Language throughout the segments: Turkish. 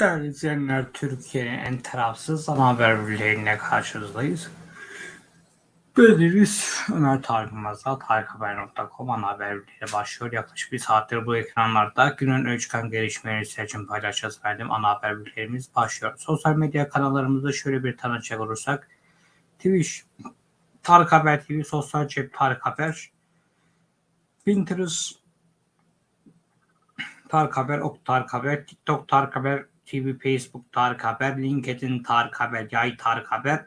Değerli izleyenler, Türkiye'nin en tarafsız ana haber bülteniyle karşınızdayız. Bendeniz Ömer Tarık Mazal, tarikhaber.com ana haber bülteni başlıyor. Yaklaşık bir saattir bu ekranlarda günün öne çıkan gelişmeleri sizler için paylaşacağız verdim. Ana haber bültenimiz başlıyor. Sosyal medya kanallarımızda şöyle bir tanıcak olursak. Twitch, Tarık Haber TV, Sosyal Cep Tarık Haber, Pinterest, Tarık Haber, Ok Tarık Haber, TikTok Tarık Haber, TV, Facebook Tarık Haber, LinkedIn Tarık Haber, Yay Tarık Haber,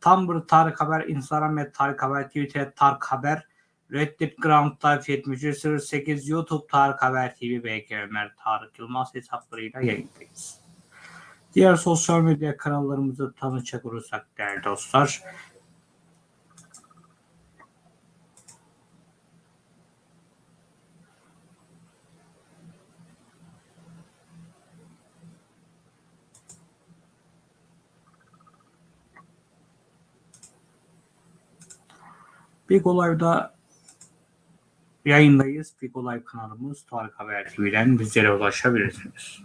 Tumblr Tarık Haber, Instagram et Tarık Haber, Twitter Tarık Haber, Reddit Ground Type 7308, YouTube Tarık Haber TV, BK Ömer Tarık Yılmaz hesaplarıyla yayındayız. Diğer sosyal medya kanallarımızı tanıcak olursak değerli dostlar. Big Olay'da yayındayız. Big Olay kanalımız Tarık Haber TV'den bizlere ulaşabilirsiniz.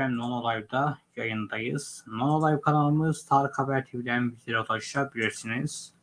Efendim Non Live'da yayındayız. Non Live kanalımız Tarık Haber TV'den bizlere ulaşabilirsiniz.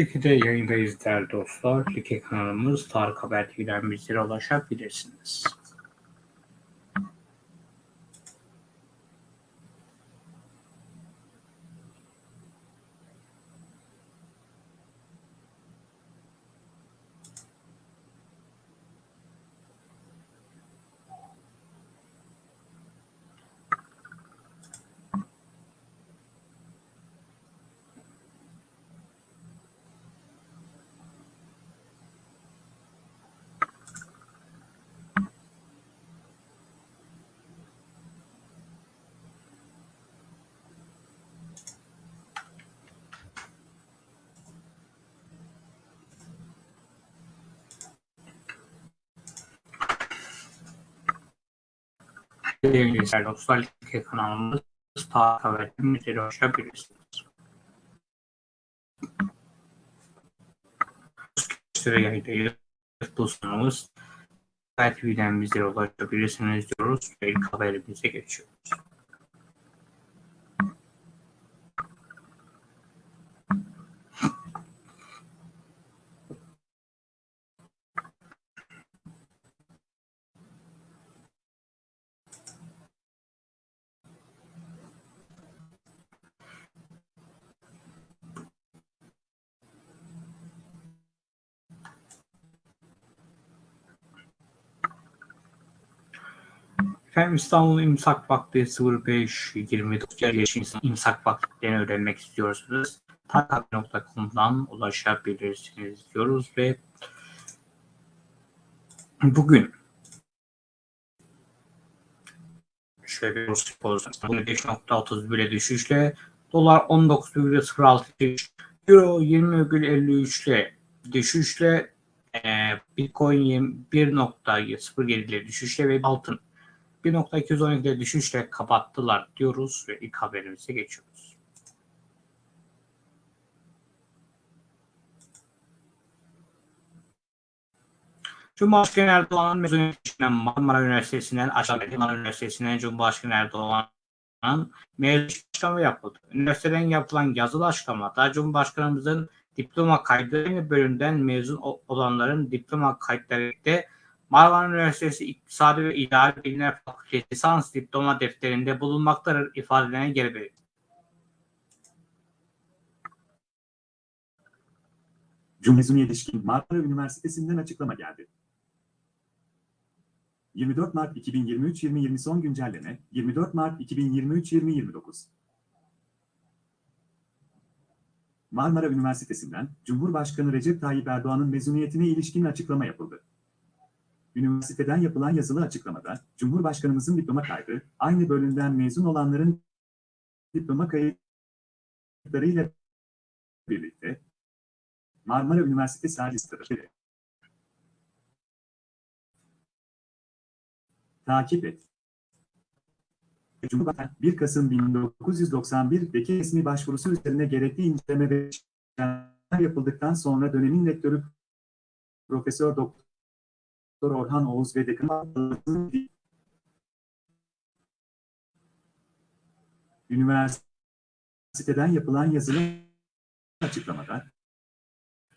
Likide yayındayız değerli dostlar. Like kanalımız Tarık Haber TV'den bizlere ulaşabilirsiniz. Sevgili dostlar, Like kanalımız Tarık Haber TV'den bizlere ulaşabilirsiniz. Süre yayındayız. Bu sunumuz TV'den bizlere ulaşabilirsiniz diyoruz ve ilk haberimize geçiyoruz. Efendim İstanbul İmsak Vakti 0529 yaşın İmsak Vakti'ni öğrenmek istiyorsanız tarikhaber.com'dan ulaşabilirsiniz diyoruz ve bugün şöyle bir pozisyon 5.30 bile düşüşle dolar 19,06 euro 20,53 ile düşüşle e, bitcoin 1.07 ile düşüşle ve altın 1.212'de düşüşle kapattılar diyoruz ve ilk haberimize geçiyoruz. Cumhurbaşkanı Erdoğan'ın mezuniyetinden Marmara Üniversitesi'nden aşağıdaki Marmara Üniversitesi'nden Cumhurbaşkanı Erdoğan'ın mezun açıklama yapıldı. Üniversiteden yapılan yazılı açıklamada Cumhurbaşkanımızın diploma kaydı bölümden mezun olanların diploma kayıtlarıyla Marmara Üniversitesi İktisadi ve İdari Bilimler Fakültesi lisans diploma defterinde bulunmaktadır ifadelerine geri verildi. Cumhuriyet'e ilişkin Marmara Üniversitesi'nden açıklama geldi. 24 Mart 2023-2020 son güncelleme 24 Mart 2023-2029 Marmara Üniversitesi'nden Cumhurbaşkanı Recep Tayyip Erdoğan'ın mezuniyetine ilişkin açıklama yapıldı. Üniversiteden yapılan yazılı açıklamada, Cumhurbaşkanımızın diploma kaydı, aynı bölümden mezun olanların diploma kayıtlarıyla birlikte Marmara Üniversitesi listedir. Takip et. Cumhurbaşkanı 1 Kasım 1991'deki resmi başvurusu üzerine gerekli inceleme ve yapıldıktan sonra dönemin rektörü Profesör Doktor Doktor Orhan Oğuz ve Dekan Üniversiteden yapılan yazılı açıklamada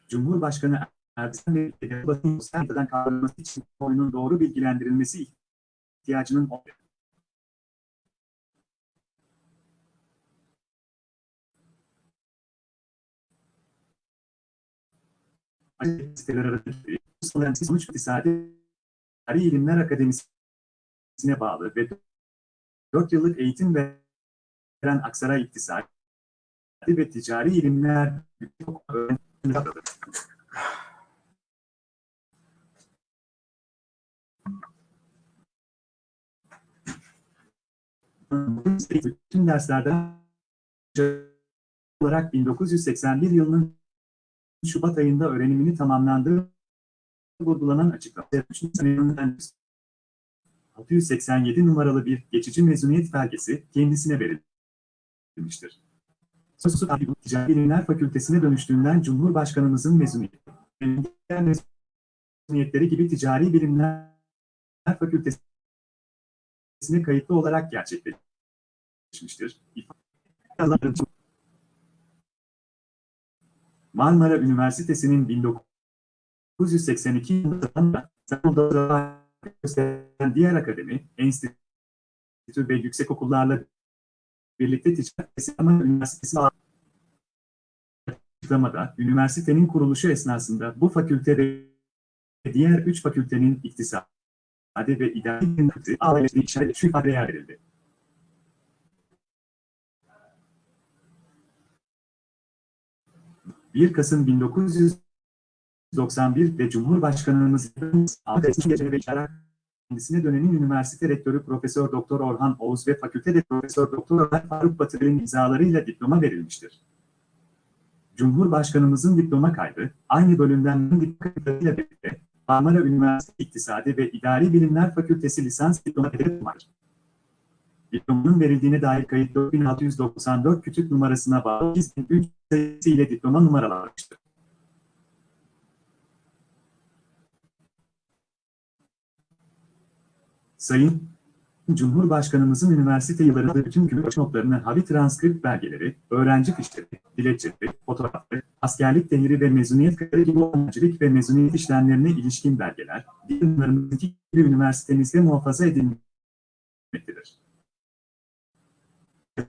Cumhurbaşkanı Erdoğan ve basın sosyal kavraması için oyunun doğru bilgilendirilmesi ihtiyacının olduğu siteler arasındaki sonuç iktisadi İlimler Akademisi'ne bağlı ve 4 yıllık eğitim veren Aksaray İktisadi ve Ticari İlimler bütün derslerden olarak 1981 yılının Şubat ayında öğrenimini tamamlandığı vurgulanan açıklama. 687 numaralı bir geçici mezuniyet belgesi kendisine verilmiştir. Sosu Ticari Bilimler Fakültesine dönüştüğünden Cumhurbaşkanımızın mezuniyetleri gibi Ticari Bilimler Fakültesine kayıtlı olarak gerçekleşmiştir. Marmara Üniversitesi'nin 1982 yılında İstanbul'da gösteren diğer akademi, enstitü ve yüksekokullarla birlikte Ticaret Üniversitesi açıklamada üniversitenin kuruluşu esnasında bu fakülte ve diğer üç fakültenin iktisadi ve idari bilimleri ailesi işaret şu ifadeye verildi. ...1 Kasım 1991'de Cumhurbaşkanımız Ahmet Gece ve İşaret kendisine dönemin üniversite rektörü Profesör Doktor Orhan Oğuz ve fakültede Profesör Doktor Ömer Faruk Batırı'nın imzalarıyla diploma verilmiştir. Cumhurbaşkanımızın diploma kaydı, aynı bölümden diplomayla birlikte Marmara Üniversitesi İktisadi ve İdari Bilimler Fakültesi lisans diploma vardır. Diplomanın verildiğine dair kayıt 4694 kütük numarasına bağlı 2003 sayısı ile diploma numaralanmıştır. Sayın Cumhurbaşkanımızın üniversite yıllarında bütün gümrük notlarını havi transkript belgeleri, öğrenci fişleri, dilekçeleri, fotoğrafları, askerlik değeri ve mezuniyet kararı gibi öğrencilik ve mezuniyet işlemlerine ilişkin belgeler, diplomlarımızdaki gibi üniversitemizde muhafaza edilmektedir.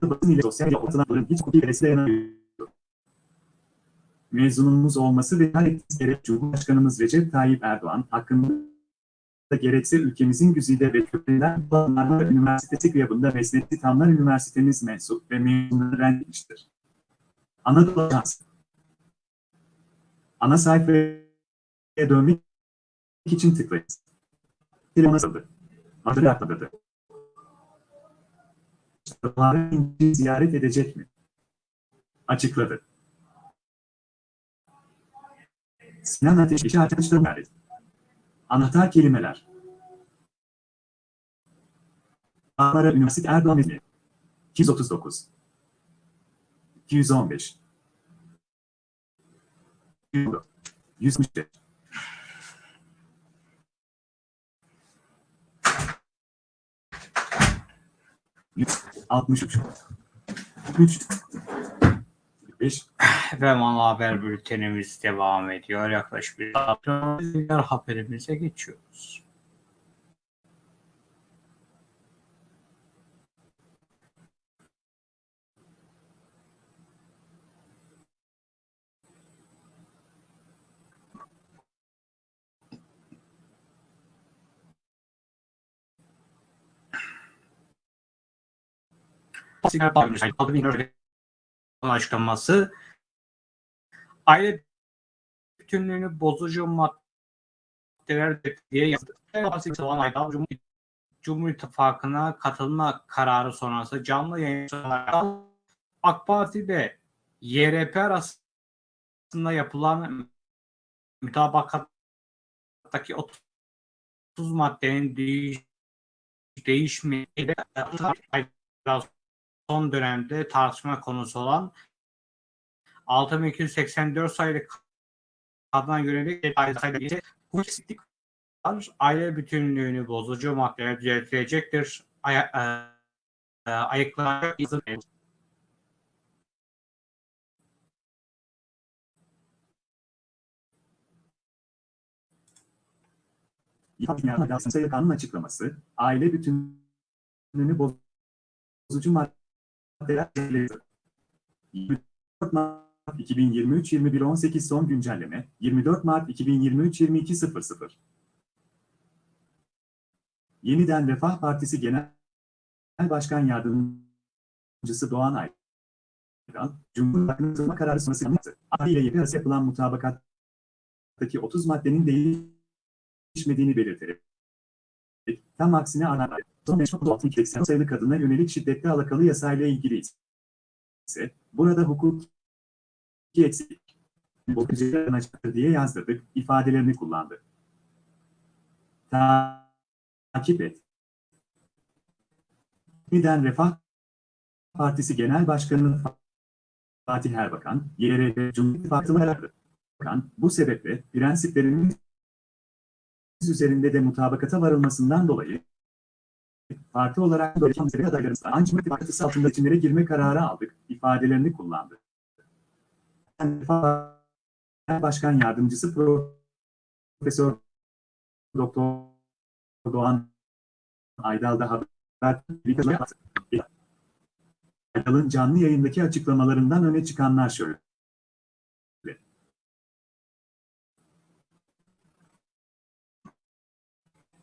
Basın ile sosyal ortamların hiç hukuki veresi dayanamıyor. Mezunumuz olması ve her gerek Cumhurbaşkanımız Recep Tayyip Erdoğan hakkında da gerekse ülkemizin güzide ve köklerinden Marmara Üniversitesi kıyabında Mesnetti Tamlar Üniversitemiz mensup ve mezunları renklemiştir. Anadolu Ajansı Ana sayfaya dönmek için tıklayınız. Film nasıldı? Adı atladı. Tarih ziyaret edecek mi? Açıkladı. Sinan Ateş işi arkadaşlarım. Anahtar kelimeler. Ankara Üniversitesi Erdoğan İzmir. 239. 215. 165. 163. 3 biz. Ah, ve ana haber bültenimiz devam ediyor. Yaklaşık bir saat diğer haberimize geçiyoruz. Sigara bağlı bir şey. Aldı bin örgü açıklaması aile bütünlüğünü bozucu maddeler diye yazdı. Cumhur, İttifakı'na katılma kararı sonrası canlı yayın AK Parti ve YRP arasında yapılan mütabakattaki 30 maddenin değiş, değişmeyi son dönemde tartışma konusu olan 6284 sayılı kadına yönelik bu var. Aile bütünlüğünü bozucu maddeler düzeltilecektir. Ay e, e, ayıklanacak izin Kanun açıklaması, aile bütünlüğünü bozucu maddeler 24 Mart 2023 21.18 son güncelleme 24 Mart 2023 22.00 Yeniden Refah Partisi Genel Başkan Yardımcısı Doğan Aydan, Cumhurbaşkanı kararı sonrası yanıtı. Ahli ile arası yapılan mutabakattaki 30 maddenin değişmediğini belirterek, tam aksine ana meşhur 680 sayılı kadına yönelik şiddetli alakalı yasayla ilgili ise, burada hukuk eksiklik, bakıcıların açıktır diye yazdırdık, ifadelerini kullandı. Takip et. Yeniden Refah Partisi Genel Başkanı Fatih Erbakan, YRP Cumhur İttifakı'nı aradı. Bakan, bu sebeple prensiplerinin üzerinde de mutabakata varılmasından dolayı parti olarak böyle kimseleri adaylarımızdan ancak ittifakı altında içinlere girme kararı aldık ifadelerini kullandı. Başkan Yardımcısı Profesör Doktor Doğan Aydal da haber Aydal'ın canlı yayındaki açıklamalarından öne çıkanlar şöyle.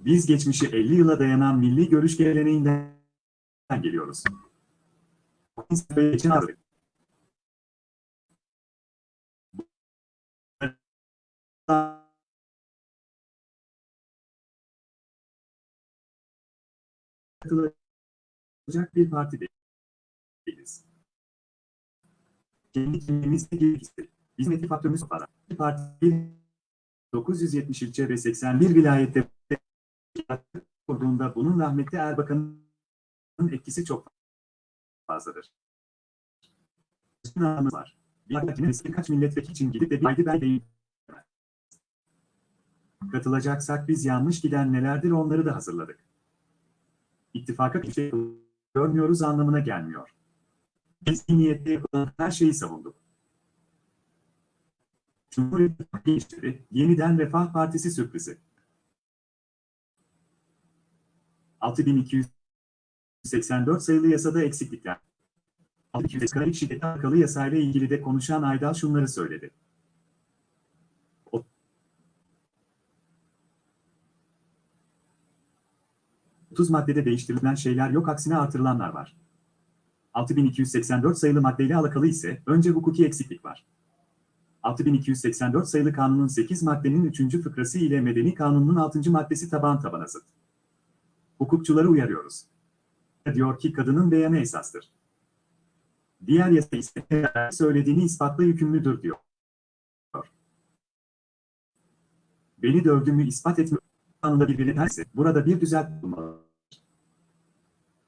Biz geçmişi 50 yıla dayanan milli görüş geleneğinden geliyoruz. Katılacak bir parti değiliz. Kendi kimliğimizle ilgisi. Hizmeti faktörümüz para. Bir parti 970 ilçe ve 81 vilayette kurduğunda bunun rahmetli Erbakan'ın etkisi çok fazladır. Anlamı var. Bir birkaç milletvekili için gidip de bir haydi ben. Katılacaksak biz yanlış giden nelerdir onları da hazırladık. İttifaka bir şey görmüyoruz anlamına gelmiyor. Biz iyi niyetle yapılan her şeyi savunduk. Cumhuriyet Gençleri, yeniden Refah Partisi sürprizi. 6284 sayılı yasada eksiklikler. 6240 şiddete alakalı yasayla ilgili de konuşan Aydal şunları söyledi. 30 maddede değiştirilen şeyler yok aksine artırılanlar var. 6284 sayılı maddeyle alakalı ise önce hukuki eksiklik var. 6284 sayılı kanunun 8 maddenin 3. fıkrası ile medeni kanunun 6. maddesi taban tabana zıt. Hukukçuları uyarıyoruz. Diyor ki kadının beyanı esastır. Diğer yasa ise söylediğini ispatla yükümlüdür diyor. Beni dövdüğümü ispat etme kanunda birbirine tersi. Burada bir düzeltme bulmalı.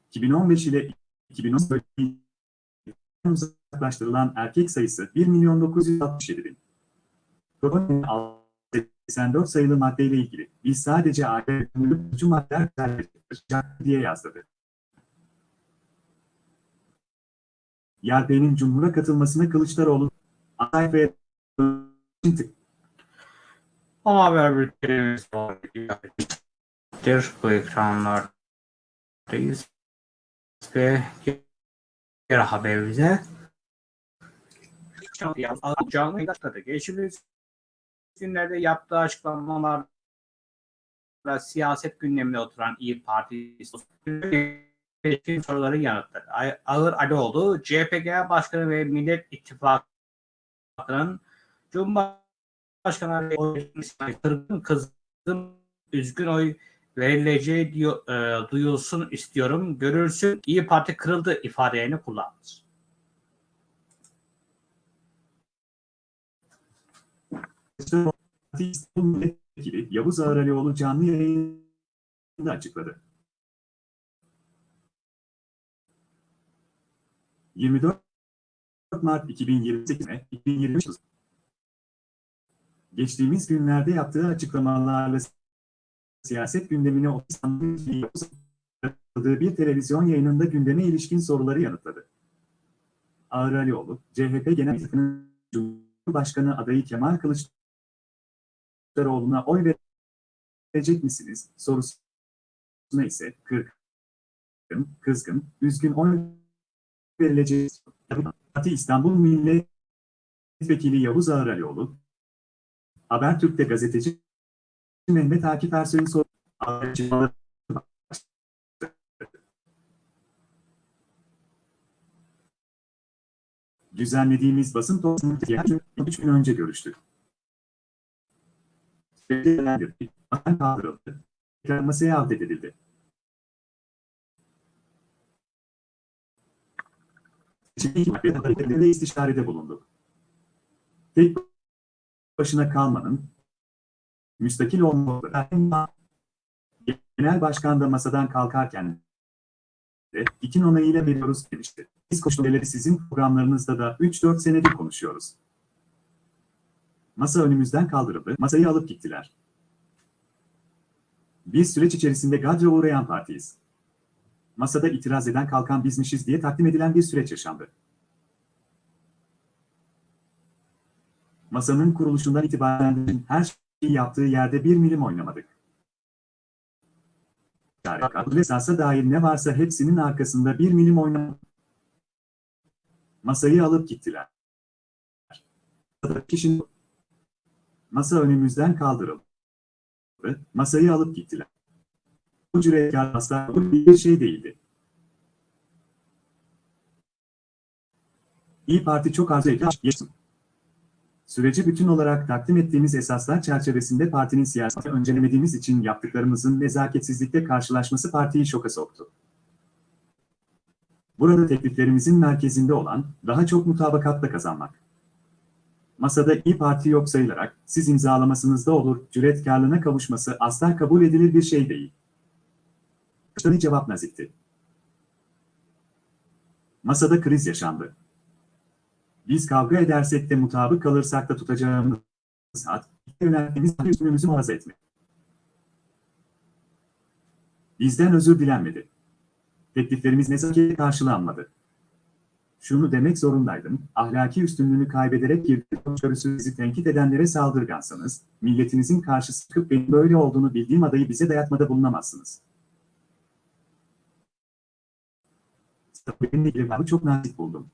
2015 ile 2010 uzaklaştırılan erkek sayısı 1 milyon 967 bin. Protonun 84 sayılı maddeyle ilgili biz sadece aile hükümlü maddeler diye yazdırdı. YARP'nin Cumhur'a katılmasını Kılıçdaroğlu ve Ama haber bültenimiz var. Bu ekranlardayız. Ve diğer haberimize canlı yayında geçtiğimiz günlerde yaptığı açıklamalarla siyaset gündemine oturan İyi Parti soruları yanıtladı. Ağır Alioğlu, CHP Genel Başkanı ve Millet İttifakı'nın Cumhurbaşkanı kırgın, kızgın, üzgün oy verileceği diyor, e, duyulsun istiyorum. Görülsün İyi Parti kırıldı ifadelerini kullandı. İstanbul Milletvekili Yavuz Ağralioğlu canlı yayında açıkladı. 24 Mart 2028'e 2023 Geçtiğimiz günlerde yaptığı açıklamalarla siyaset gündemine o İstanbul Yavuz katıldığı bir televizyon yayınında gündeme ilişkin soruları yanıtladı. Ağralioğlu, CHP Genel Başkanı adayı Kemal Kılıçdaroğlu Kılıçdaroğlu'na oy verecek misiniz sorusuna ise kırgın, kızgın, üzgün oy verilecek. Parti İstanbul Milletvekili Yavuz Ağralioğlu, Habertürk'te gazeteci Mehmet Akif Ersoy'un soru Düzenlediğimiz basın toplantısını 3 gün önce görüştük belirlendirdi. Bakan kaldırıldı. Tekrar masaya alt edildi. Şimdi istişarede bulunduk. Tek başına kalmanın müstakil olmalı. Genel başkan da masadan kalkarken de ikin onayıyla veriyoruz demişti. Biz koşulları sizin programlarınızda da 3-4 senedir konuşuyoruz. Masa önümüzden kaldırıldı, masayı alıp gittiler. Biz süreç içerisinde gadra uğrayan partiyiz. Masada itiraz eden kalkan bizmişiz diye takdim edilen bir süreç yaşandı. Masanın kuruluşundan itibaren her şeyi yaptığı yerde bir milim oynamadık. Kabul esasa dair ne varsa hepsinin arkasında bir milim oynamadık. Masayı alıp gittiler. Kişinin Masa önümüzden kaldırıldı. Masayı alıp gittiler. Bu cüretkar masa bir şey değildi. İyi Parti çok arzu ediyor. Süreci bütün olarak takdim ettiğimiz esaslar çerçevesinde partinin siyaseti öncelemediğimiz için yaptıklarımızın nezaketsizlikle karşılaşması partiyi şoka soktu. Burada tekliflerimizin merkezinde olan, daha çok mutabakatla kazanmak. Masada İyi Parti yok sayılarak, siz imzalamasınızda olur, cüretkarlığına kavuşması asla kabul edilir bir şey değil. Kıştani cevap nazikti. Masada kriz yaşandı. Biz kavga edersek de mutabık kalırsak da tutacağımız saat, yönelttiğimiz üstünümüzü muhafaza etmek. Bizden özür dilenmedi. Tekliflerimiz nezaketle karşılanmadı. Şunu demek zorundaydım, ahlaki üstünlüğünü kaybederek girdiğiniz sizi tenkit edenlere saldırgansanız, milletinizin karşısı çıkıp benim böyle olduğunu bildiğim adayı bize dayatmada bulunamazsınız. Benimle ilgili çok nazik buldum.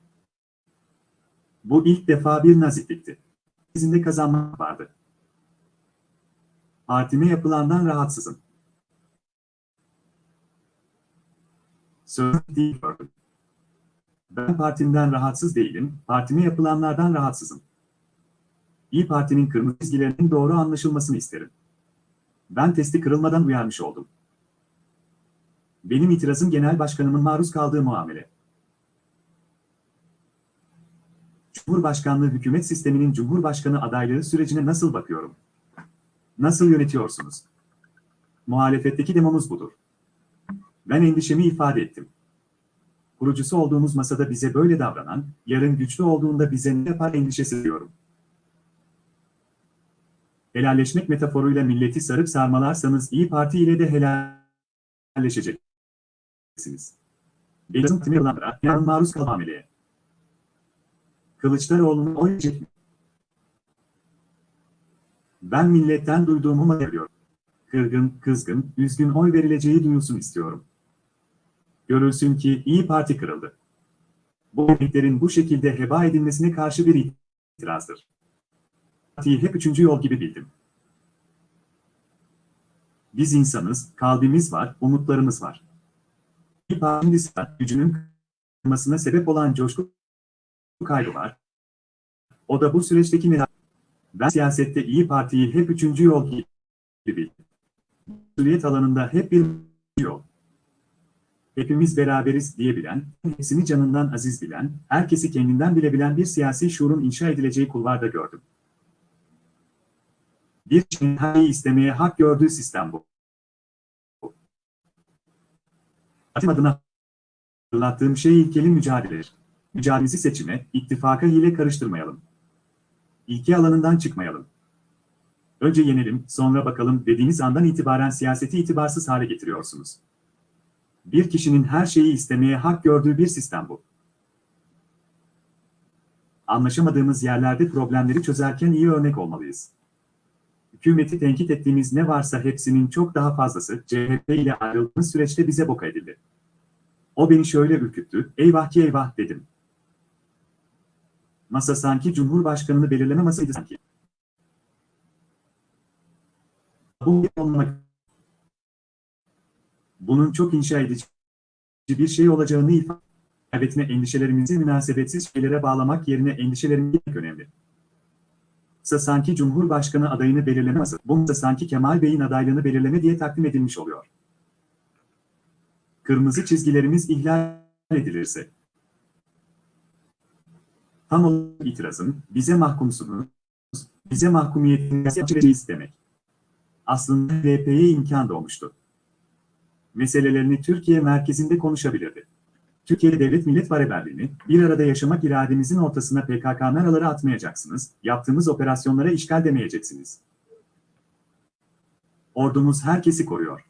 Bu ilk defa bir naziklikti. Sizin kazanmak vardı. Partime yapılandan rahatsızım. Söz değil gördüm. Ben partimden rahatsız değilim, partime yapılanlardan rahatsızım. İyi Parti'nin kırmızı çizgilerinin doğru anlaşılmasını isterim. Ben testi kırılmadan uyarmış oldum. Benim itirazım genel başkanımın maruz kaldığı muamele. Cumhurbaşkanlığı hükümet sisteminin Cumhurbaşkanı adaylığı sürecine nasıl bakıyorum? Nasıl yönetiyorsunuz? Muhalefetteki demomuz budur. Ben endişemi ifade ettim. Kurucusu olduğumuz masada bize böyle davranan, yarın güçlü olduğunda bize ne yapar endişesi diyorum. Helalleşmek metaforuyla milleti sarıp sarmalarsanız İyi Parti ile de helalleşeceksiniz. Elazığ timi yılanlara, yarın maruz kalan ameleye. Kılıçdaroğlu'nu oynayacak mı? Ben milletten duyduğumu veriyorum. Kırgın, kızgın, üzgün oy verileceği duyulsun istiyorum. Görülsün ki İyi Parti kırıldı. Bu emeklerin bu şekilde heba edilmesine karşı bir itirazdır. Partiyi hep üçüncü yol gibi bildim. Biz insanız, kalbimiz var, umutlarımız var. İyi Parti'nin gücünün kırılmasına sebep olan coşku kaybı var. O da bu süreçteki neden. Ben siyasette İyi Parti'yi hep üçüncü yol gibi bildim. Mesuliyet alanında hep bir yol. Hepimiz beraberiz diyebilen, hepsini canından aziz bilen, herkesi kendinden bilebilen bir siyasi şuurun inşa edileceği kulvarda gördüm. Bir kişinin her istemeye hak gördüğü sistem bu. Atim adına hatırlattığım şey ilkeli mücadeledir. Mücadelemizi seçime, ittifaka hile karıştırmayalım. İlke alanından çıkmayalım. Önce yenelim, sonra bakalım dediğiniz andan itibaren siyaseti itibarsız hale getiriyorsunuz. Bir kişinin her şeyi istemeye hak gördüğü bir sistem bu. Anlaşamadığımız yerlerde problemleri çözerken iyi örnek olmalıyız. Hükümeti tenkit ettiğimiz ne varsa hepsinin çok daha fazlası CHP ile ayrıldığımız süreçte bize boka edildi. O beni şöyle ürküttü, eyvah ki eyvah dedim. Masa sanki Cumhurbaşkanını belirleme masaydı sanki. Bu olmak bunun çok inşa edici bir şey olacağını ifade etme endişelerimizi münasebetsiz şeylere bağlamak yerine endişelerimizi önemli. Ise sanki Cumhurbaşkanı adayını belirleme bu da sanki Kemal Bey'in adaylığını belirleme diye takdim edilmiş oluyor. Kırmızı çizgilerimiz ihlal edilirse. Tam olarak itirazın, bize mahkumsunuz, bize mahkumiyetinizi demek. Aslında HDP'ye imkan doğmuştu meselelerini Türkiye merkezinde konuşabilirdi. Türkiye Devlet Millet Beraberliğini, bir arada yaşamak irademizin ortasına PKK naraları atmayacaksınız, yaptığımız operasyonlara işgal demeyeceksiniz. Ordumuz herkesi koruyor.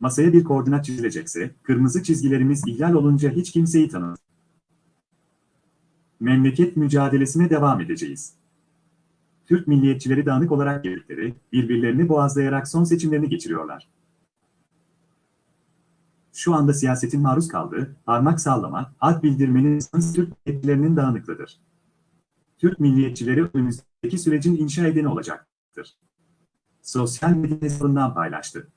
Masaya bir koordinat çizilecekse, kırmızı çizgilerimiz ihlal olunca hiç kimseyi tanımaz. Memleket mücadelesine devam edeceğiz. Türk milliyetçileri dağınık olarak girdikleri, birbirlerini boğazlayarak son seçimlerini geçiriyorlar. Şu anda siyasetin maruz kaldığı, parmak sallama, ad bildirmenin Türk milliyetçilerinin dağınıklığıdır. Türk milliyetçileri önümüzdeki sürecin inşa edeni olacaktır. Sosyal medya hesabından paylaştı.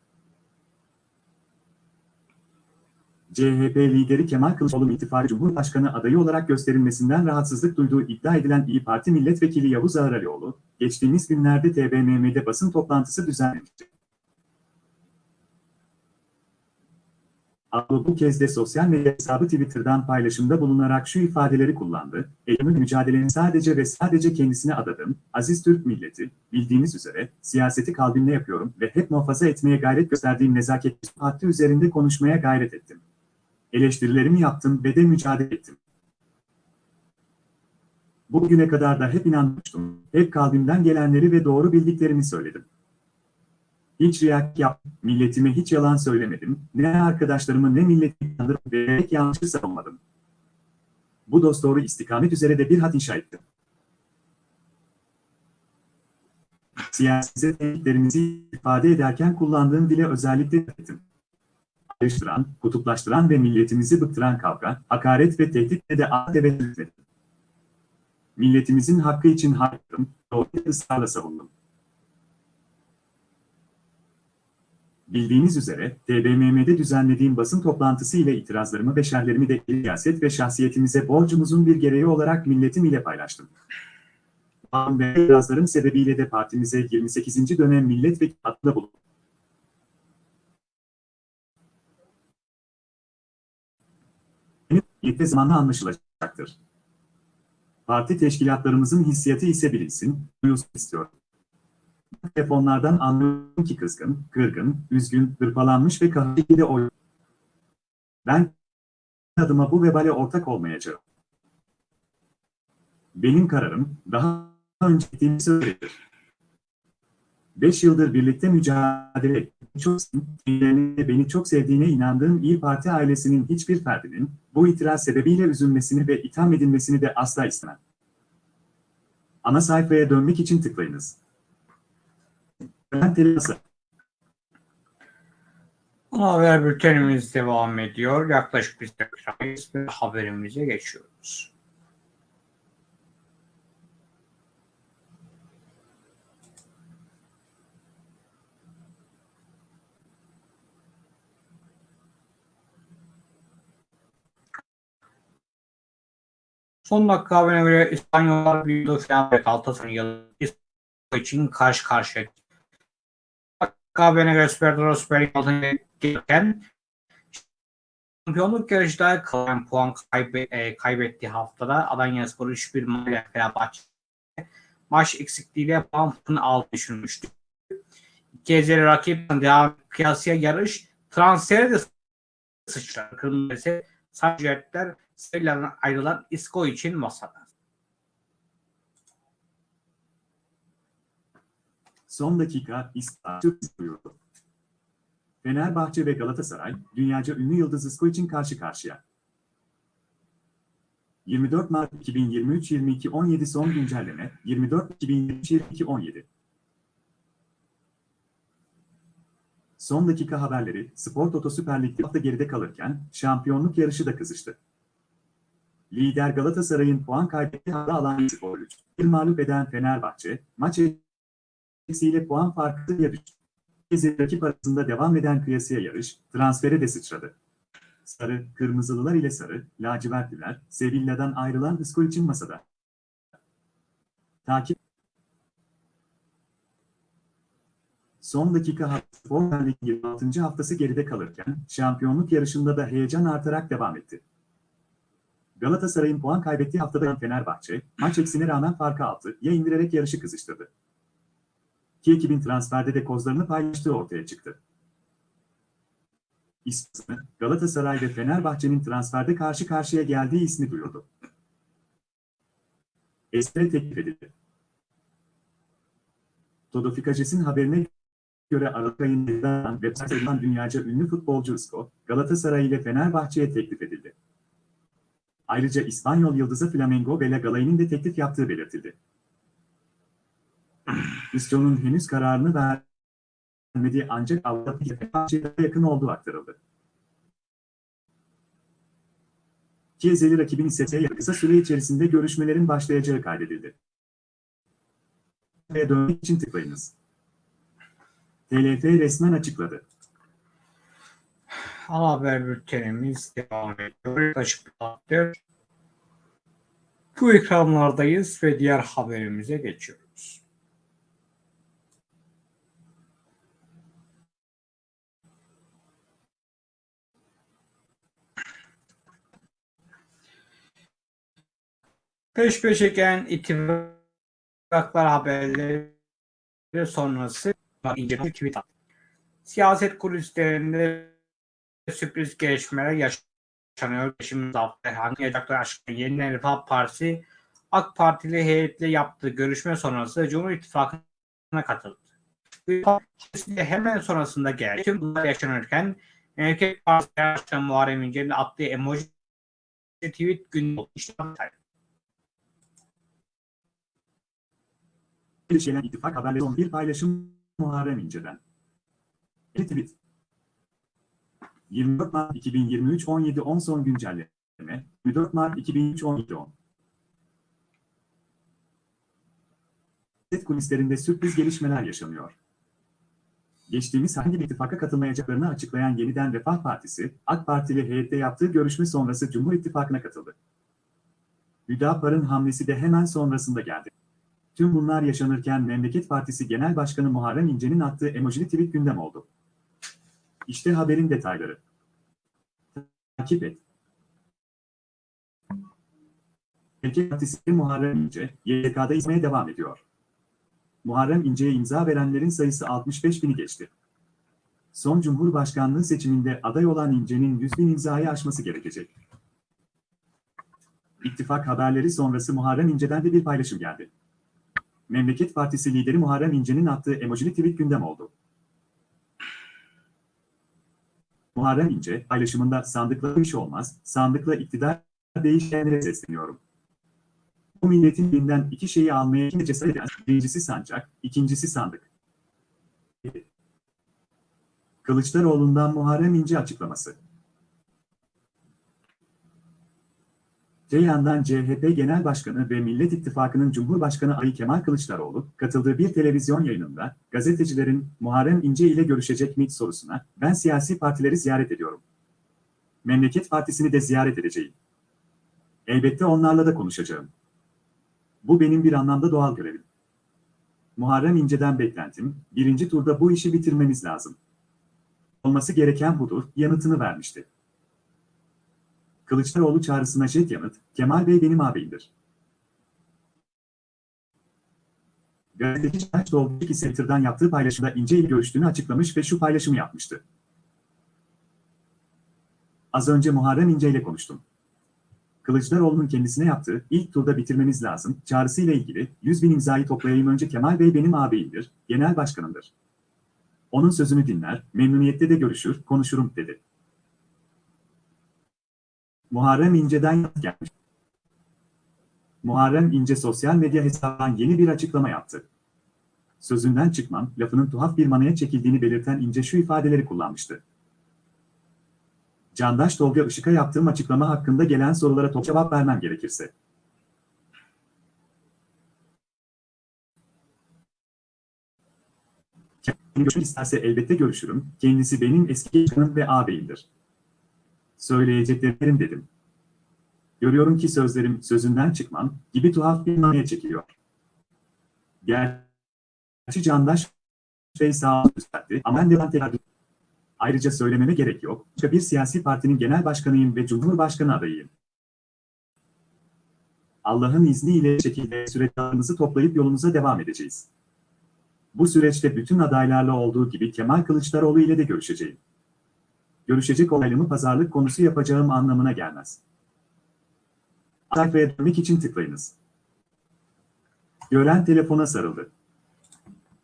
CHP lideri Kemal Kılıçdaroğlu ittifakı Cumhurbaşkanı adayı olarak gösterilmesinden rahatsızlık duyduğu iddia edilen İyi Parti Milletvekili Yavuz Ağralioğlu, geçtiğimiz günlerde TBMM'de basın toplantısı düzenlemişti. Ağralioğlu bu kez de sosyal medya hesabı Twitter'dan paylaşımda bulunarak şu ifadeleri kullandı. Eylül'ün mücadeleni sadece ve sadece kendisine adadım, aziz Türk milleti, bildiğiniz üzere, siyaseti kalbimle yapıyorum ve hep muhafaza etmeye gayret gösterdiğim nezaket parti üzerinde konuşmaya gayret ettim. Eleştirilerimi yaptım ve de mücadele ettim. Bugüne kadar da hep inanmıştım. Hep kalbimden gelenleri ve doğru bildiklerimi söyledim. Hiç riyak yap, milletime hiç yalan söylemedim, ne arkadaşlarımı ne milleti kandırıp ve yanlışı savunmadım. Bu dosdoğru istikamet üzere de bir hat inşa ettim. Siyasi tehditlerimizi ifade ederken kullandığım dile özellikle ettim ayrıştıran, kutuplaştıran ve milletimizi bıktıran kavga, hakaret ve tehditle de ad evet etmedim. Milletimizin hakkı için hakkım, doğru ısrarla savundum. Bildiğiniz üzere, TBMM'de düzenlediğim basın toplantısı ile itirazlarımı ve şerlerimi de siyaset ve şahsiyetimize borcumuzun bir gereği olarak milletim ile paylaştım. Ve itirazlarım sebebiyle de partimize 28. dönem milletvekili adına bulundum. birlikte zamanla anlaşılacaktır. Parti teşkilatlarımızın hissiyatı ise bilinsin, duyulsun istiyorum. Telefonlardan anlıyorum ki kızgın, kırgın, üzgün, hırpalanmış ve kahveli oy. Ben adıma bu vebale ortak olmayacağım. Benim kararım daha önce ettiğim söyledir. Beş yıldır birlikte mücadele ettim. Çok beni çok sevdiğine inandığım İyi Parti ailesinin hiçbir ferdinin bu itiraz sebebiyle üzülmesini ve itham edilmesini de asla istemem. Ana sayfaya dönmek için tıklayınız. Telasa. Haber bültenimiz devam ediyor. Yaklaşık bir dakikayız ve haberimize geçiyoruz. Son dakika haberine göre İspanyollar büyüdü falan ve Galatasaray yılı için karşı karşıya. Süper Dora Süper Lig'e gelirken şampiyonluk yarışında kalan puan kaybe, e, kaybettiği haftada Alanya Spor 3-1 mağlup Fenerbahçe maç eksikliğiyle puan farkını alt düşürmüştü. İki ezeli rakip devam kıyasıya yarış transferi de sıçrar. Kırmızı Sarjiyetler sayılarına ayrılan İSKO için masada. Son dakika İstanbul. Fenerbahçe ve Galatasaray, dünyaca ünlü yıldız İSKO için karşı karşıya. 24 Mart 2023-22-17 son güncelleme, 24 2023-22-17. Son dakika haberleri, Spor Toto Süper Lig'de hafta geride kalırken, şampiyonluk yarışı da kızıştı. Lider Galatasaray'ın puan kaybettiği hafta alan Spor 3. Bir mağlup eden Fenerbahçe, maç eksiğiyle puan farkı düştü. Gezi rakip arasında devam eden kıyasıya yarış, transfere de sıçradı. Sarı, kırmızılılar ile sarı, lacivertliler, Sevilla'dan ayrılan Isko için masada. Takip Son dakika Spor Lig 26. haftası geride kalırken şampiyonluk yarışında da heyecan artarak devam etti. Galatasaray'ın puan kaybettiği haftada Fenerbahçe, maç eksine rağmen farkı altı ya indirerek yarışı kızıştırdı. İki ekibin transferde de kozlarını paylaştığı ortaya çıktı. İsmi, Galatasaray ve Fenerbahçe'nin transferde karşı karşıya geldiği ismi duyurdu. Esre teklif edildi. Todo Fikaces'in haberine göre Aralık ayında web sitesinden dünyaca ünlü futbolcu Isco, Galatasaray ile Fenerbahçe'ye teklif edildi. Ayrıca İspanyol yıldızı Flamengo ve La Galay'ın de teklif yaptığı belirtildi. İSTO'nun henüz kararını vermediği ancak FHC'ye yakın olduğu aktarıldı. ki ezeli rakibin ise kısa süre içerisinde görüşmelerin başlayacağı kaydedildi. Ve dönmek için tıklayınız. TLF resmen açıkladı. Haber bültenimiz devam ediyor. Saattir bu ekranlardayız ve diğer haberimize geçiyoruz. Peş peşe gelen ittifaklar haberleri sonrası ince bir tweet attı. Siyaset kulislerinde sürpriz gelişmeler yaşanıyor. Şimdi hafta hangi yacaklar aşkına Yeni Refah Partisi AK Partili heyetle yaptığı görüşme sonrası Cumhur İttifakı'na katıldı. Hemen sonrasında geldi. Tüm bunlar yaşanırken Memleket Partisi Başkanı Muharrem İnce'nin attığı emoji tweet günü işte Gelişen ittifak haberleri son bir paylaşım Muharrem İnce'den. Tweet. 24 Mart 2023 17 10 son güncelleme. 24 Mart 2023 17 10. Siyaset kulislerinde sürpriz gelişmeler yaşanıyor. Geçtiğimiz hangi ittifaka katılmayacaklarını açıklayan Yeniden Refah Partisi, AK Partili heyette yaptığı görüşme sonrası Cumhur İttifakı'na katıldı. Hüdapar'ın hamlesi de hemen sonrasında geldi. Tüm bunlar yaşanırken Memleket Partisi Genel Başkanı Muharrem İnce'nin attığı emojili tweet gündem oldu. İşte haberin detayları. Takip et. Memleket Partisi Muharrem İnce, YK'da izmeye devam ediyor. Muharrem İnce'ye imza verenlerin sayısı 65 bini geçti. Son Cumhurbaşkanlığı seçiminde aday olan İnce'nin 100 bin imzayı aşması gerekecek. İttifak haberleri sonrası Muharrem İnce'den de bir paylaşım geldi. Memleket Partisi lideri Muharrem İnce'nin attığı emojili tweet gündem oldu. Muharrem İnce, paylaşımında sandıkla iş olmaz, sandıkla iktidar değişkenlere sesleniyorum. Bu milletin elinden iki şeyi almaya kim cesaret eden, birincisi sancak, ikincisi sandık. Kılıçdaroğlu'ndan Muharrem İnce açıklaması. Ceyhan'dan CHP Genel Başkanı ve Millet İttifakı'nın Cumhurbaşkanı Ali Kemal Kılıçdaroğlu, katıldığı bir televizyon yayınında, gazetecilerin Muharrem İnce ile görüşecek mi sorusuna, ben siyasi partileri ziyaret ediyorum. Memleket Partisi'ni de ziyaret edeceğim. Elbette onlarla da konuşacağım. Bu benim bir anlamda doğal görevim. Muharrem İnce'den beklentim, birinci turda bu işi bitirmemiz lazım. Olması gereken budur, yanıtını vermişti. Kılıçdaroğlu çağrısına jet yanıt, Kemal Bey benim ağabeyimdir. Gazeteci Çağaç Dolbeki Center'dan yaptığı paylaşımda İnce ile görüştüğünü açıklamış ve şu paylaşımı yapmıştı. Az önce Muharrem İnce ile konuştum. Kılıçdaroğlu'nun kendisine yaptığı ilk turda bitirmemiz lazım çağrısıyla ilgili 100 bin imzayı toplayayım önce Kemal Bey benim ağabeyimdir, genel başkanımdır. Onun sözünü dinler, memnuniyette de görüşür, konuşurum dedi. Muharrem İnce'den gelmiş. Muharrem İnce sosyal medya hesabından yeni bir açıklama yaptı. Sözünden çıkmam, lafının tuhaf bir manaya çekildiğini belirten İnce şu ifadeleri kullanmıştı. Candaş Tolga Işık'a yaptığım açıklama hakkında gelen sorulara top cevap vermem gerekirse. Kendisi görüşmek isterse elbette görüşürüm. Kendisi benim eski başkanım ve ağabeyimdir. Söyleyeceklerim dedim. Görüyorum ki sözlerim sözünden çıkmam gibi tuhaf bir manaya çekiliyor. Gerçi Candaş Bey sağ gösterdi ama ben de tekrar Ayrıca söylememe gerek yok. Başka bir siyasi partinin genel başkanıyım ve cumhurbaşkanı adayıyım. Allah'ın izniyle şekilde süreçlerimizi toplayıp yolumuza devam edeceğiz. Bu süreçte bütün adaylarla olduğu gibi Kemal Kılıçdaroğlu ile de görüşeceğim. Görüşecek olaylımı pazarlık konusu yapacağım anlamına gelmez. Sayfaya dönmek için tıklayınız. Gören telefona sarıldı.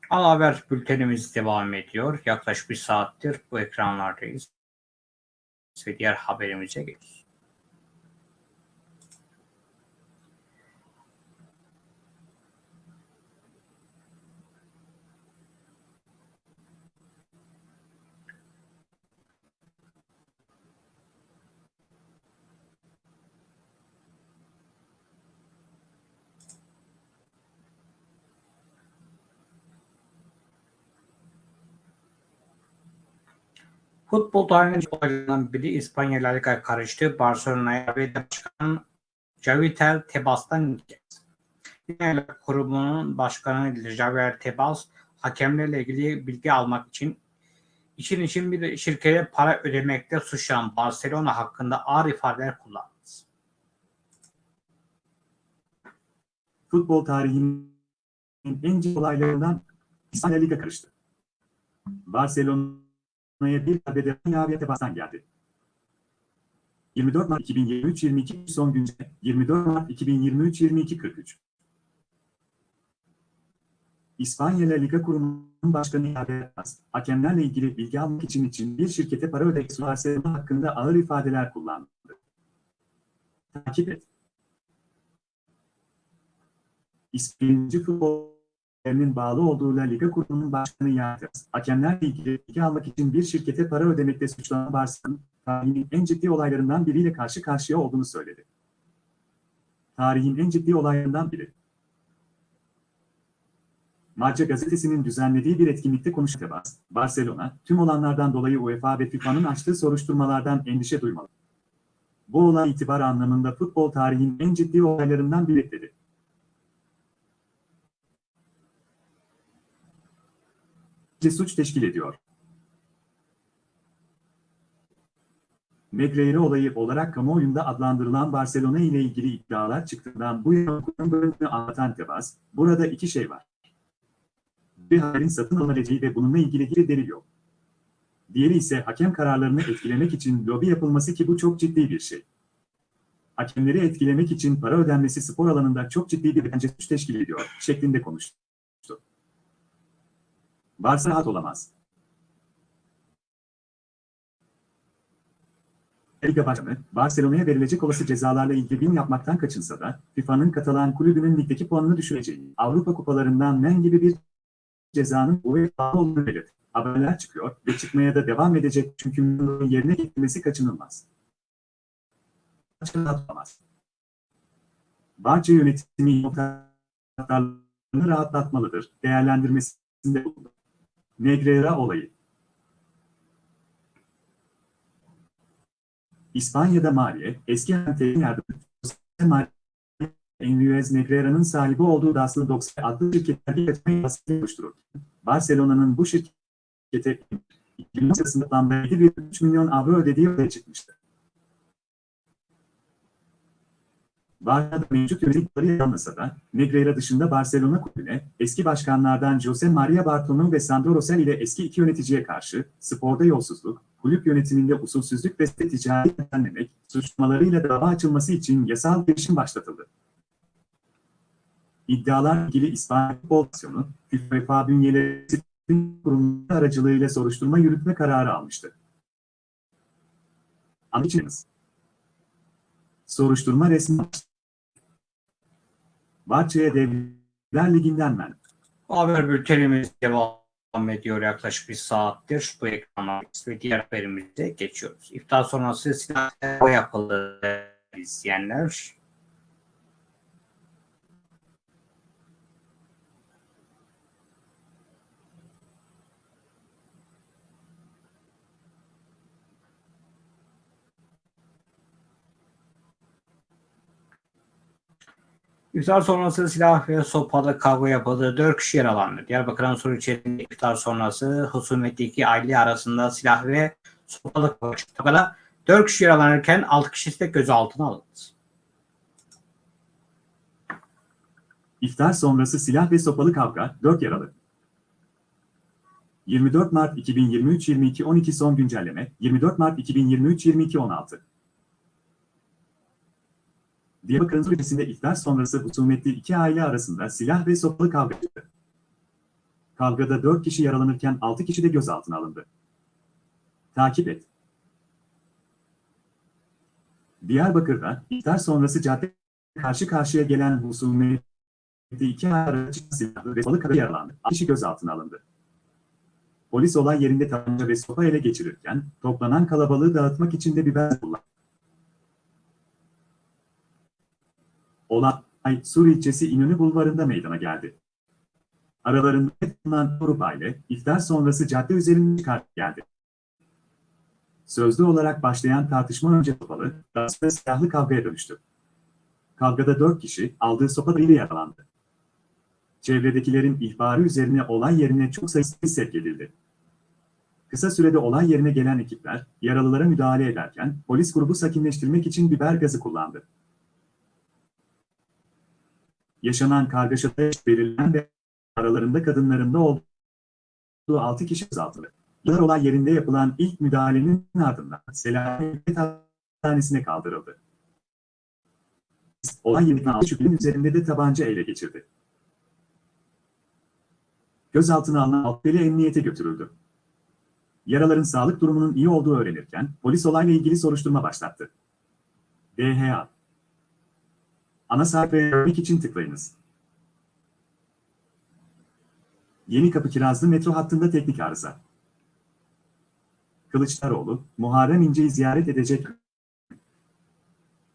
Ana haber bültenimiz devam ediyor. Yaklaşık bir saattir bu ekranlardayız. Ve diğer haberimize geçiyoruz. Futbol tarihinin olaylarından biri İspanya La Liga'ya karıştı. Barcelona'ya ve başkan Javier Tebas'tan. Yine kurumunun başkanı Javier Tebas hakemlerle ilgili bilgi almak için için için bir şirkete para ödemekte suçlanan Barcelona hakkında ağır ifadeler kullandı. Futbol tarihinin en ciddi olaylarından İspanya Liga karıştı. Barcelona'ya bir haberde Javier Tebas'tan geldi. 24 Mart 2023-22 son güncel 24 Mart 2023-22-43 İspanya La Liga Kurumu'nun başkanı Tebas, hakemlerle ilgili bilgi almak için için bir şirkete para ödemek Barcelona hakkında ağır ifadeler kullandı. Takip et. İspanyolcu futbolcuların bağlı olduğu La Liga Kurumu'nun başkanı Yatırız, hakemlerle ilgili almak için bir şirkete para ödemekte suçlanan Barcelona, tarihinin en ciddi olaylarından biriyle karşı karşıya olduğunu söyledi. Tarihin en ciddi olaylarından biri. Marca gazetesinin düzenlediği bir etkinlikte konuşan Tebas, Barcelona, tüm olanlardan dolayı UEFA ve FIFA'nın açtığı soruşturmalardan endişe duymalı. Bu olay itibar anlamında futbol tarihinin en ciddi olaylarından biri dedi. Suç teşkil ediyor. Negreira olayı olarak kamuoyunda adlandırılan Barcelona ile ilgili iddialar çıktığından bu yana bölümünü anlatan Tebas, burada iki şey var. Bir haberin satın alınabileceği ve bununla ilgili bir delil yok. Diğeri ise hakem kararlarını etkilemek için lobi yapılması ki bu çok ciddi bir şey. Hakemleri etkilemek için para ödenmesi spor alanında çok ciddi bir bence teşkil ediyor, şeklinde konuştu. Varsa rahat olamaz. Liga Başkanı, Barcelona'ya verilecek olası cezalarla ilgili bin yapmaktan kaçınsa da, FIFA'nın Katalan kulübünün ligdeki puanını düşüreceği, Avrupa kupalarından men gibi bir cezanın UEFA olduğunu belirtti. Haberler çıkıyor ve çıkmaya da devam edecek çünkü yerine getirmesi kaçınılmaz. Kaçınılmaz. Barça yönetimi rahatlatmalıdır, değerlendirmesinde bulundu. Negreira olayı. İspanya'da Maliye, eski Antel'in yardımcısı Enriquez Negreira'nın sahibi olduğu Daslı 90 adlı şirketler yönetmeyi baskı oluştururken, Barcelona'nın bu şirkete 2000 sırasında toplamda 7,3 milyon avro ödediği ortaya çıkmıştı. Barça'da mevcut yönetimleri yanmasa da, Negreira dışında Barcelona kulübüne, eski başkanlardan Jose Maria Bartomeu ve Sandro Rosell ile eski iki yöneticiye karşı, sporda yolsuzluk, kulüp yönetiminde usulsüzlük ve ticari düzenlemek, suçlamalarıyla dava açılması için yasal girişim başlatıldı. İddialar ilgili İspanya Futbol Federasyonu, FIFA bünyeleri kurumları aracılığıyla soruşturma yürütme kararı almıştı. Anlayacağınız. Soruşturma resmi Bahçe'ye Devler Ligi'nden ben. Haber bültenimiz devam ediyor yaklaşık bir saattir. Bu ekranlar ve diğer haberimize geçiyoruz. İftar sonrası silah yapıldı izleyenler. İftar sonrası silah ve sopalı kavga yapıldı. Dört kişi yaralandı. Diyarbakır'ın soru içerisinde iftar sonrası husumetli iki aile arasında silah ve sopalı kavga çıktı. Dört kişi yaralanırken altı kişi de gözaltına alındı. İftar sonrası silah ve sopalı kavga, 4 yaralı. 24 Mart 2023-22-12 son güncelleme, 24 Mart 2023-22-16. Diyarbakır'ın ülkesinde iftar sonrası husumetli iki aile arasında silah ve sopalı kavga çıktı. Kavgada 4 kişi yaralanırken 6 kişi de gözaltına alındı. Takip et. Diyarbakır'da iftar sonrası cadde karşı karşıya gelen husumetli iki araç silahlı ve sopalı kavga yaralandı. 6 kişi gözaltına alındı. Polis olay yerinde tabanca ve sopa ele geçirirken toplanan kalabalığı dağıtmak için de biber kullandı. Olay Sur ilçesi İnönü Bulvarı'nda meydana geldi. Aralarında bulunan grup aile iftar sonrası cadde üzerinde çıkar geldi. Sözlü olarak başlayan tartışma önce sopalı, daha sonra silahlı kavgaya dönüştü. Kavgada dört kişi aldığı sopalarıyla yaralandı. Çevredekilerin ihbarı üzerine olay yerine çok sayısı sevk edildi. Kısa sürede olay yerine gelen ekipler, yaralılara müdahale ederken polis grubu sakinleştirmek için biber gazı kullandı. Yaşanan kargaşada belirlenen ve aralarında kadınların da olduğu 6 kişi azaltıldı. Yıllar olay yerinde yapılan ilk müdahalenin ardından Selanik Hastanesi'ne kaldırıldı. Olay yerinden altı şüphelinin üzerinde de tabanca ele geçirdi. Gözaltına alınan Altbeli emniyete götürüldü. Yaraların sağlık durumunun iyi olduğu öğrenirken polis olayla ilgili soruşturma başlattı. DHA Ana sayfaya görmek için tıklayınız. Yeni Kapı Kirazlı metro hattında teknik arıza. Kılıçdaroğlu, Muharrem İnce'yi ziyaret edecek.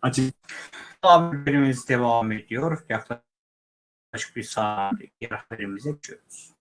Açık. Haberimiz devam ediyor. Yaklaşık bir saat haberimize geçiyoruz.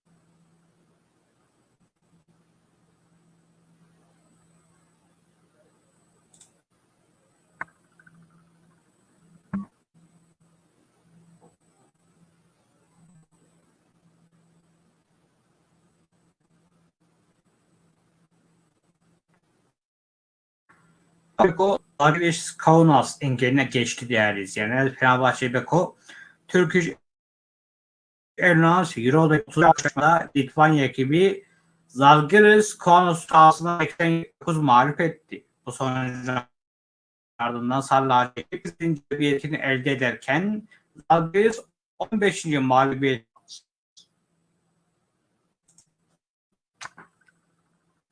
Beko Agres Kaunas engeline geçti değerli izleyenler. Fenerbahçe Beko Turkish Airlines Euro'da 30 akşamda Litvanya ekibi Zalgiris Kaunas sahasında 89 mağlup etti. Bu sonucun ardından Sarılar ekip galibiyetini elde ederken Zalgiris 15. mağlubiyet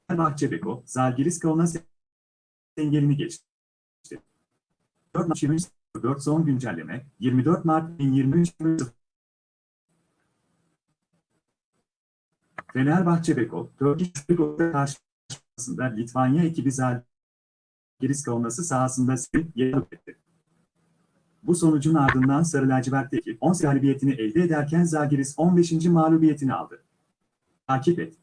Fenerbahçe Beko, Zalgiris Kaunas engelini geçti. 4 Mart 2024 son güncelleme 24 Mart 2023 Fenerbahçe Beko, Turkish Beko karşılaşmasında Litvanya ekibi Zalgiris Kaunas'ı sahasında yer etti. Bu sonucun ardından Sarı Lacivert ekip 10 galibiyetini elde ederken Zalgiris 15. mağlubiyetini aldı. Takip et.